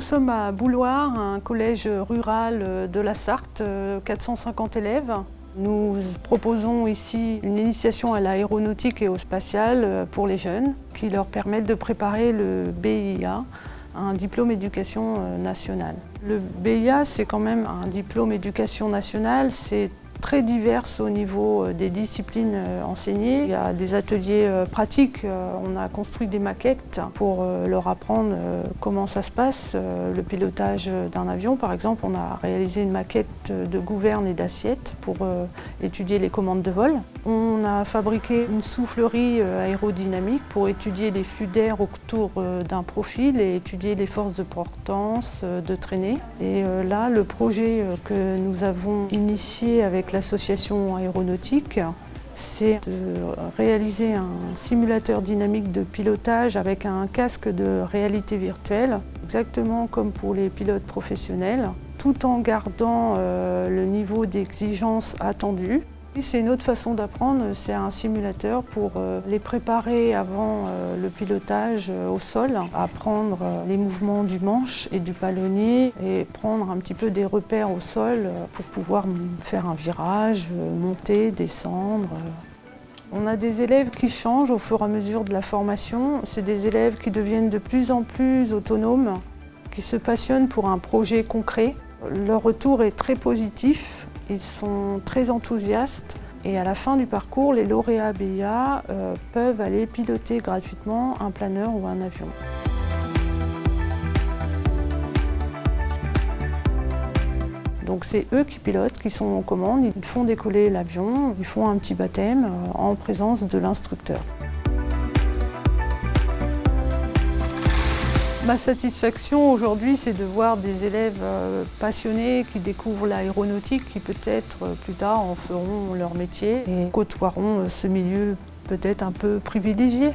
sommes à Bouloir, un collège rural de la Sarthe, 450 élèves. Nous proposons ici une initiation à l'aéronautique et au spatial pour les jeunes qui leur permettent de préparer le BIA, un diplôme éducation nationale. Le BIA, c'est quand même un diplôme éducation nationale, c'est très diverses au niveau euh, des disciplines euh, enseignées. Il y a des ateliers euh, pratiques, on a construit des maquettes pour leur apprendre comment ça se passe, le pilotage d'un avion par exemple. On a réalisé une maquette de gouverne et d'assiette pour étudier les commandes de vol. On a fabriqué une soufflerie aérodynamique pour étudier les flux d'air autour d'un profil et étudier les forces de portance, de traînée. Et là, le projet que nous avons initié avec l'association aéronautique, c'est de réaliser un simulateur dynamique de pilotage avec un casque de réalité virtuelle, exactement comme pour les pilotes professionnels, tout en gardant euh, le niveau d'exigence attendu. C'est une autre façon d'apprendre, c'est un simulateur pour euh, les préparer avant euh, le pilotage euh, au sol, apprendre les mouvements du manche et du palonnier et prendre un petit peu des repères au sol pour pouvoir faire un virage, monter, descendre. On a des élèves qui changent au fur et à mesure de la formation. C'est des élèves qui deviennent de plus en plus autonomes, qui se passionnent pour un projet concret. Leur retour est très positif ils sont très enthousiastes et à la fin du parcours, les lauréats BIA euh, peuvent aller piloter gratuitement un planeur ou un avion. Donc c'est eux qui pilotent, qui sont en commande, ils font décoller l'avion, ils font un petit baptême euh, en présence de l'instructeur. Ma satisfaction aujourd'hui, c'est de voir des élèves euh, passionnés qui découvrent l'aéronautique, qui peut-être euh, plus tard en feront leur métier et côtoieront euh, ce milieu peut-être un peu privilégié.